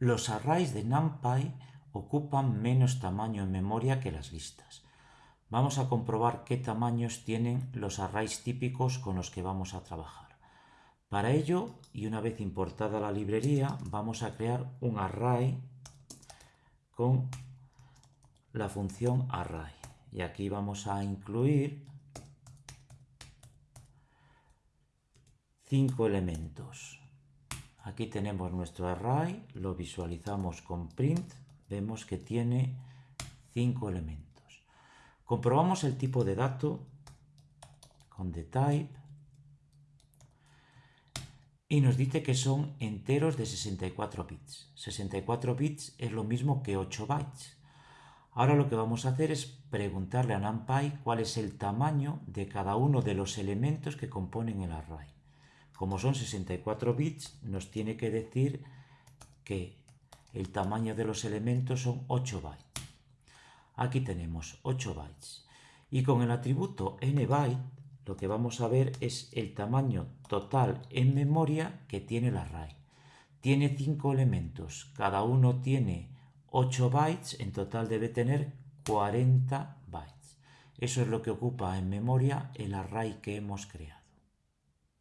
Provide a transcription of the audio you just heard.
Los arrays de NumPy ocupan menos tamaño en memoria que las listas. Vamos a comprobar qué tamaños tienen los arrays típicos con los que vamos a trabajar. Para ello, y una vez importada la librería, vamos a crear un array con la función array. Y aquí vamos a incluir cinco elementos. Aquí tenemos nuestro array, lo visualizamos con print, vemos que tiene cinco elementos. Comprobamos el tipo de dato con the type y nos dice que son enteros de 64 bits. 64 bits es lo mismo que 8 bytes. Ahora lo que vamos a hacer es preguntarle a NumPy cuál es el tamaño de cada uno de los elementos que componen el array. Como son 64 bits, nos tiene que decir que el tamaño de los elementos son 8 bytes. Aquí tenemos 8 bytes. Y con el atributo nByte lo que vamos a ver es el tamaño total en memoria que tiene el array. Tiene 5 elementos, cada uno tiene 8 bytes, en total debe tener 40 bytes. Eso es lo que ocupa en memoria el array que hemos creado.